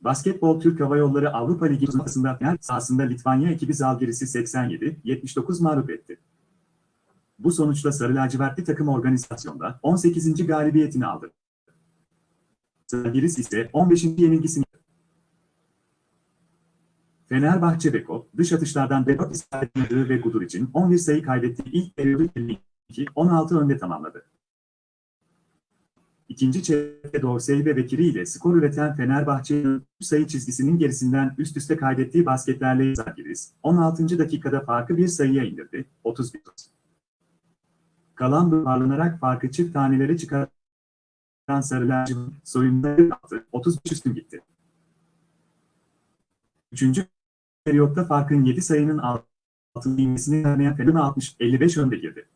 Basketbol Türk Hava Yolları Avrupa Ligi turnuvasında final sahasında Litvanya ekibi Zalgiris'i 87-79 mağlup etti. Bu sonuçla Sarı Lacivertli takım organizasyonda 18. galibiyetini aldı. Zalgiris ise 15. yenilgisini Fenerbahçe Beko, dış atışlardan 4 isabetli ve Gudur için 11 sayı kaybettiği ilk periyodu 52-16 önde tamamladı. İkinci çeyrekte Dorsey ve Bekiri ile skor üreten Fenerbahçe'nin sayı çizgisinin gerisinden üst üste kaydettiği basketlerle Zalgiris, 16. dakikada farkı bir sayıya indirdi, 31. Kalan parlanarak farkı çift tanelere çıkaran Sarılar soyunda yaptı, 35 üstün gitti. Üçüncü periyotta farkın 7 sayının altına inmesini vermeyen Fener 60-55 önde girdi.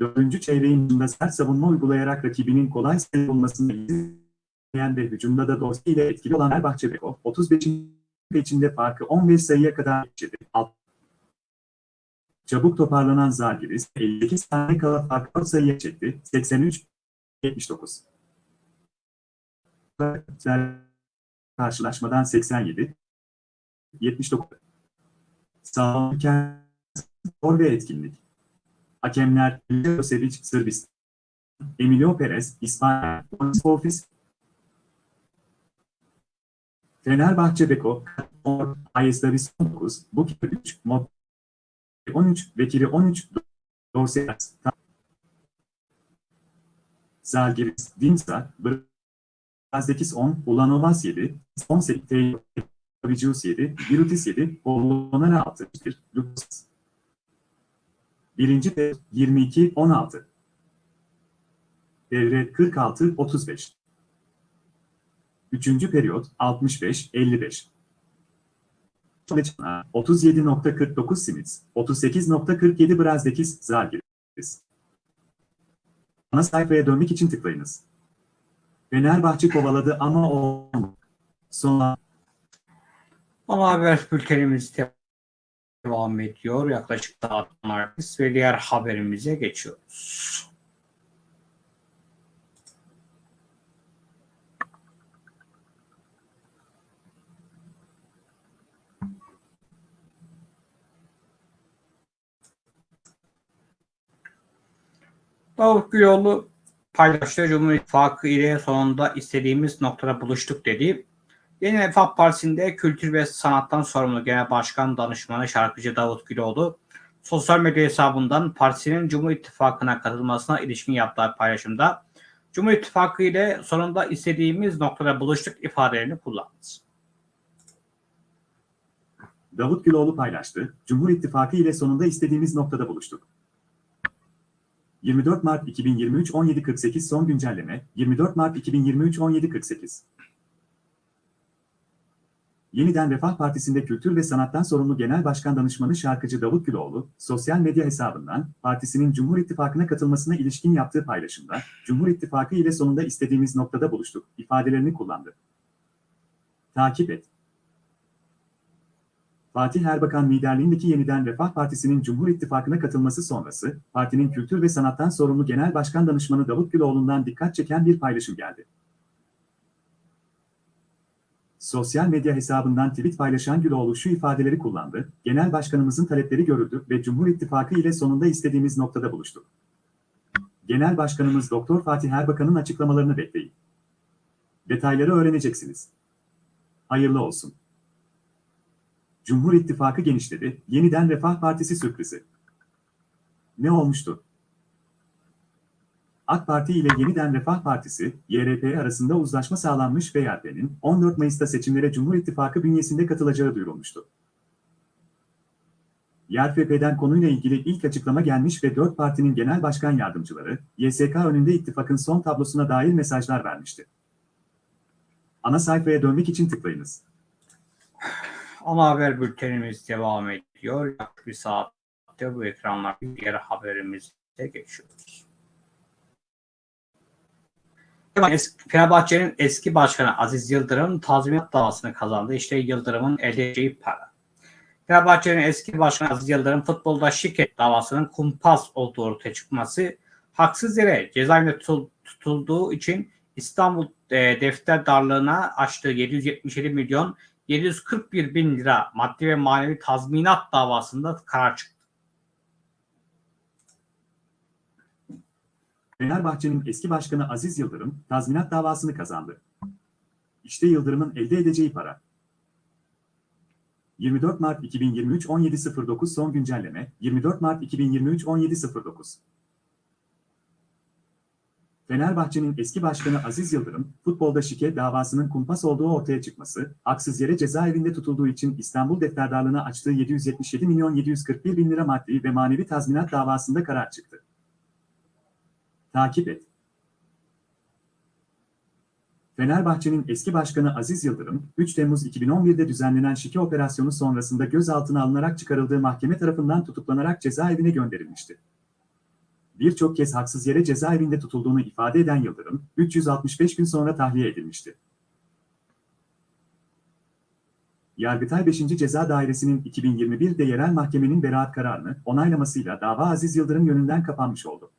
Dördüncü çeyreğin başında sert savunma uygulayarak rakibinin kolay sayı bulmasını izleyen ve hücumda da Dorsey ile etkili olan Fenerbahçe Beko, 35. içinde farkı 15 sayıya kadar geçirdi. Çabuk toparlanan Zalgiris, 58 tane kala farkı 4 sayıya çekti. 83-79. Karşılaşmadan 87 79 Sağlıken spor ve etkinlik Hakemler Milosevic Sırbistan, Emilio Perez İspanya, Ofis, Fenerbahçe Beko, Ayestavis 19, Bukit 3, Mod 13, Vekili 13, Dorsey Zalgiris, Dinsa, Brazdekis 10, Ulanovas 7, 18, Vicius 7, Virutis 7, Polonara 6, Lucas Birinci periyot 22-16. Devre 46-35. Üçüncü periyot 65-55. 37.49 Simits, 38.47 Brazdekis, Zalgiris. Ana sayfaya dönmek için tıklayınız. Fenerbahçe kovaladı ama o son Ama haber bültenimiz devam devam ediyor. Yaklaşık saatler ve diğer haberimize geçiyoruz. Davut Güloğlu paylaştı. Cumhur İttifakı ile sonunda istediğimiz noktada buluştuk dedi. Yeni Refah Partisi'nde kültür ve sanattan sorumlu Genel Başkan Danışmanı şarkıcı Davut Güloğlu sosyal medya hesabından partisinin Cumhur İttifakı'na katılmasına ilişkin yaptığı paylaşımda Cumhur İttifakı ile sonunda istediğimiz noktada buluştuk ifadelerini kullandı. Davut Güloğlu paylaştı. Cumhur İttifakı ile sonunda istediğimiz noktada buluştuk. 24 Mart 2023 17.48 son güncelleme 24 Mart 2023 17.48 Yeniden Refah Partisi'nde Kültür ve Sanattan sorumlu Genel Başkan Danışmanı şarkıcı Davut Güloğlu, sosyal medya hesabından partisinin Cumhur İttifakı'na katılmasına ilişkin yaptığı paylaşımda, Cumhur İttifakı ile sonunda istediğimiz noktada buluştuk ifadelerini kullandı. Takip et. Fatih Erbakan liderliğindeki Yeniden Refah Partisi'nin Cumhur İttifakı'na katılması sonrası, partinin Kültür ve Sanattan sorumlu Genel Başkan Danışmanı Davut Güloğlu'ndan dikkat çeken bir paylaşım geldi. Sosyal medya hesabından tweet paylaşan Güloğlu şu ifadeleri kullandı, Genel Başkanımızın talepleri görüldü ve Cumhur İttifakı ile sonunda istediğimiz noktada buluştuk. Genel Başkanımız Doktor Fatih Erbakan'ın açıklamalarını bekleyin. Detayları öğreneceksiniz. Hayırlı olsun. Cumhur İttifakı genişledi, yeniden Refah Partisi sürprizi. Ne olmuştu? AK Parti ile Yeniden Refah Partisi, YRP arasında uzlaşma sağlanmış ve YRP'nin 14 Mayıs'ta seçimlere Cumhur İttifakı bünyesinde katılacağı duyurulmuştu. YRP'den konuyla ilgili ilk açıklama gelmiş ve 4 partinin genel başkan yardımcıları, YSK önünde ittifakın son tablosuna dair mesajlar vermişti. Ana sayfaya dönmek için tıklayınız. Ana haber bültenimiz devam ediyor. Yaklaşık bir saatte bu ekranlar diğer haberimize geçiyoruz. Fenerbahçe'nin eski başkanı Aziz Yıldırım tazminat davasını kazandı. İşte Yıldırım'ın elde edeceği para. Fenerbahçe'nin eski başkanı Aziz Yıldırım futbolda şirket davasının kumpas olduğu ortaya çıkması haksız yere cezaevinde tutulduğu için İstanbul e, defter darlığına açtığı 777 milyon 741 bin lira maddi ve manevi tazminat davasında karar çıktı. Fenerbahçe'nin eski başkanı Aziz Yıldırım tazminat davasını kazandı. İşte Yıldırım'ın elde edeceği para. 24 Mart 2023 17.09 son güncelleme 24 Mart 2023 17.09 Fenerbahçe'nin eski başkanı Aziz Yıldırım, futbolda şike davasının kumpas olduğu ortaya çıkması, haksız yere cezaevinde tutulduğu için İstanbul defterdarlığına açtığı 777 milyon 741 bin lira maddi ve manevi tazminat davasında karar çıktı. Takip et. Fenerbahçe'nin eski başkanı Aziz Yıldırım, 3 Temmuz 2011'de düzenlenen şike operasyonu sonrasında gözaltına alınarak çıkarıldığı mahkeme tarafından tutuklanarak cezaevine gönderilmişti. Birçok kez haksız yere cezaevinde tutulduğunu ifade eden Yıldırım, 365 gün sonra tahliye edilmişti. Yargıtay 5. Ceza Dairesi'nin 2021'de yerel mahkemenin beraat kararını onaylamasıyla dava Aziz Yıldırım yönünden kapanmış oldu.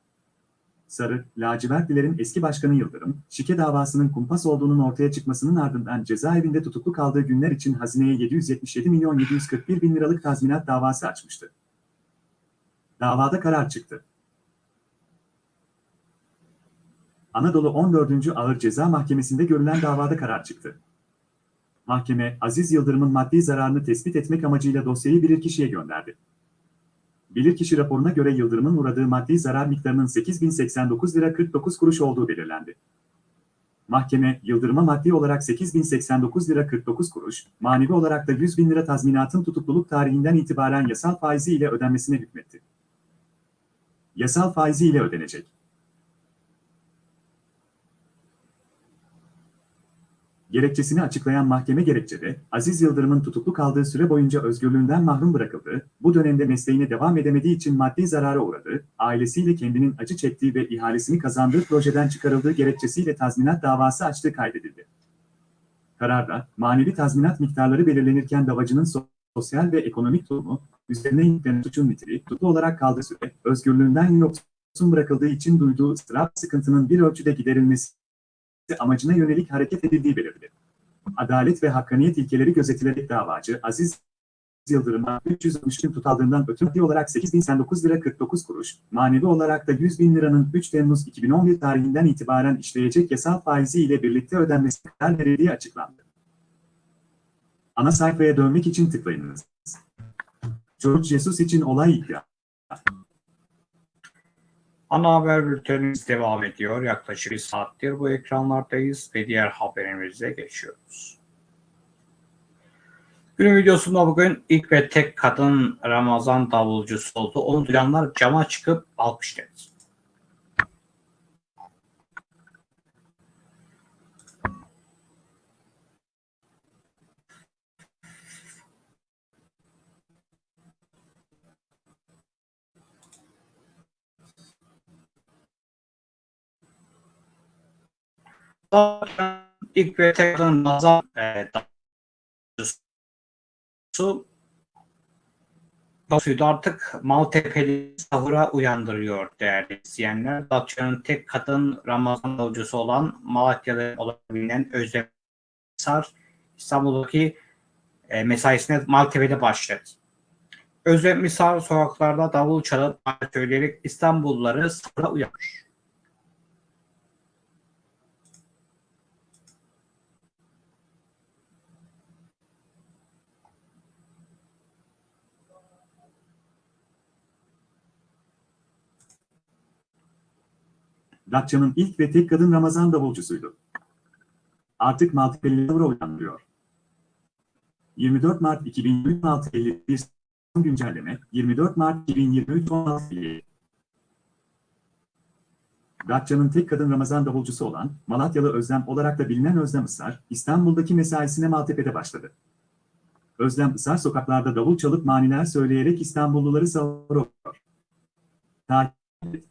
Sarı, lacivertlilerin eski başkanı Yıldırım, şike davasının kumpas olduğunun ortaya çıkmasının ardından cezaevinde tutuklu kaldığı günler için hazineye 777 milyon 741 bin liralık tazminat davası açmıştı. Davada karar çıktı. Anadolu 14. Ağır Ceza Mahkemesi'nde görülen davada karar çıktı. Mahkeme, Aziz Yıldırım'ın maddi zararını tespit etmek amacıyla dosyayı bilirkişiye gönderdi. Bilirkişi raporuna göre Yıldırım'ın uğradığı maddi zarar miktarının 8089 lira 49 kuruş olduğu belirlendi. Mahkeme, Yıldırım'a maddi olarak 8089 lira 49 kuruş, manevi olarak da 100 bin lira tazminatın tutukluluk tarihinden itibaren yasal faizi ile ödenmesine hükmetti. Yasal faizi ile ödenecek. Gerekçesini açıklayan mahkeme gerekçede, Aziz Yıldırım'ın tutuklu kaldığı süre boyunca özgürlüğünden mahrum bırakıldı, bu dönemde mesleğine devam edemediği için maddi zarara uğradı, ailesiyle kendinin acı çektiği ve ihalesini kazandığı projeden çıkarıldığı gerekçesiyle tazminat davası açtığı kaydedildi. Kararda, manevi tazminat miktarları belirlenirken davacının sosyal ve ekonomik durumu, üzerine yüklenen suçun niteliği, tutuklu olarak kaldığı süre, özgürlüğünden yoksun bırakıldığı için duyduğu ıstırap sıkıntının bir ölçüde giderilmesi amacına yönelik hareket edildiği belirtildi. Adalet ve hakkaniyet ilkeleri gözetilerek davacı Aziz Yıldırım'a 313 gün tutaldığından ötürü maddi olarak 8009 lira 49 kuruş, manevi olarak da 100 bin liranın 3 Temmuz 2011 tarihinden itibaren işleyecek yasal faizi ile birlikte ödenmesi karar verildiği açıklandı. Ana sayfaya dönmek için tıklayınız. George Jesus için olay iddia. Ana haber bültenimiz devam ediyor. Yaklaşık bir saattir bu ekranlardayız ve diğer haberimize geçiyoruz. Günün videosunda bugün ilk ve tek kadın Ramazan davulcusu oldu. Onu duyanlar cama çıkıp alkışladı. İlk ve tek kadın Ramazan e, Basıyordu artık Maltepe'li sahura uyandırıyor değerli izleyenler. Datça'nın tek kadın Ramazan davulcusu olan Malatyalı olabilen Özlem Sar İstanbul'daki e, mesaisine Maltepe'de başladı. Özlem Misar sokaklarda davul çalıp söyleyerek İstanbulluları sahura uyanmış. Datça'nın ilk ve tek kadın Ramazan davulcusuydu. Artık Maltepe'lileri uyandırıyor. 24 Mart 2023 51 güncelleme 24 Mart 2023 16 Datça'nın tek kadın Ramazan davulcusu olan Malatyalı Özlem olarak da bilinen Özlem Isar, İstanbul'daki mesaisine Maltepe'de başladı. Özlem Isar sokaklarda davul çalıp maniler söyleyerek İstanbulluları savuruyor. Takip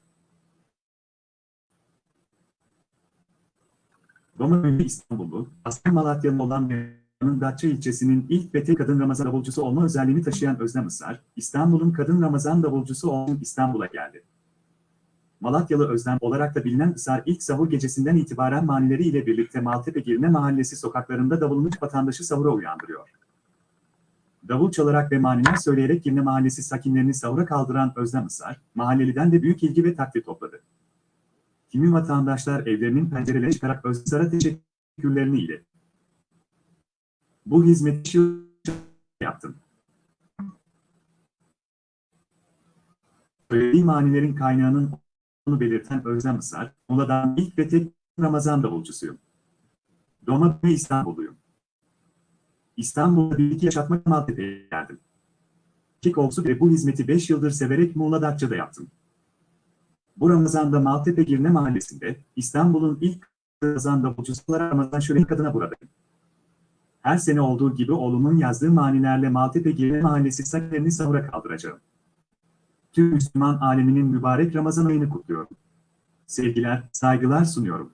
Roma ünlü İstanbullu, aslen Malatyalı olan Meydan'ın Datça ilçesinin ilk tek kadın Ramazan davulcusu olma özelliğini taşıyan Özlem Isar, İstanbul'un kadın Ramazan davulcusu olan İstanbul'a geldi. Malatyalı Özlem olarak da bilinen Isar ilk sahur gecesinden itibaren manileri ile birlikte Maltepe Girne Mahallesi sokaklarında davulunu vatandaşı sahura uyandırıyor. Davul çalarak ve maniler söyleyerek Girne Mahallesi sakinlerini sahura kaldıran Özlem Isar, mahalleliden de büyük ilgi ve takdir topladı. Kimi vatandaşlar evlerinin pencerelerine çıkarak Özsar'a teşekkürlerini iletti. Bu hizmeti yaptım. Söylediği manilerin kaynağının onu belirten Özlem Isar, Mola'dan ilk ve tek Ramazan davulcusuyum. Doğma ve İstanbulluyum. İstanbul'da bir iki yaşatmak Maltepe'ye geldim. Kick olsu ve bu hizmeti 5 yıldır severek Muğla Datça'da yaptım. Bu Ramazan'da Maltepe Girne Mahallesi'nde İstanbul'un ilk Ramazan davulcusu olarak Ramazan Şölen kadına buradayım. Her sene olduğu gibi oğlumun yazdığı manilerle Maltepe Girne Mahallesi sakinlerini sahura kaldıracağım. Tüm Müslüman aleminin mübarek Ramazan ayını kutluyorum. Sevgiler, saygılar sunuyorum.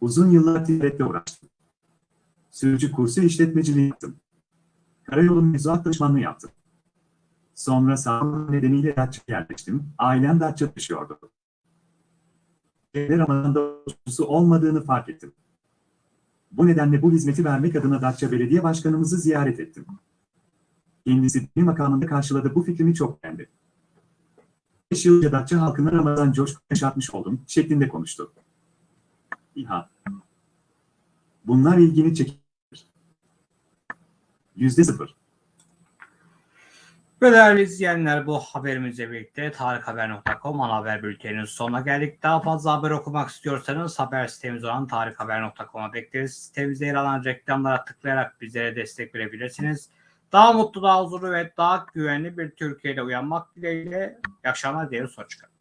Uzun yıllar ticaretle uğraştım. Sürücü kursu işletmeciliği yaptım. Karayolu mevzuat danışmanlığı yaptım. Sonra sağlık nedeniyle Datça'ya yerleştim. Ailem Datça taşıyordu. Ramazan'da davulcusu olmadığını fark ettim. Bu nedenle bu hizmeti vermek adına Datça Belediye Başkanımızı ziyaret ettim. Kendisi bir makamında karşıladı bu fikrimi çok beğendi. 5 yıl önce Datça halkına Ramazan coşku yaşatmış oldum şeklinde konuştu. İHA. Bunlar ilgini çekiyor. Yüzde sıfır. Ve değerli izleyenler bu haberimizle birlikte tarikhaber.com ana haber bülteninin sonuna geldik. Daha fazla haber okumak istiyorsanız haber sitemiz olan tarikhaber.com'a bekleriz. Sitemizde yer alan reklamlara tıklayarak bizlere destek verebilirsiniz. Daha mutlu, daha huzurlu ve daha güvenli bir Türkiye'de uyanmak dileğiyle. İyi akşamlar diyelim. Hoşçakalın.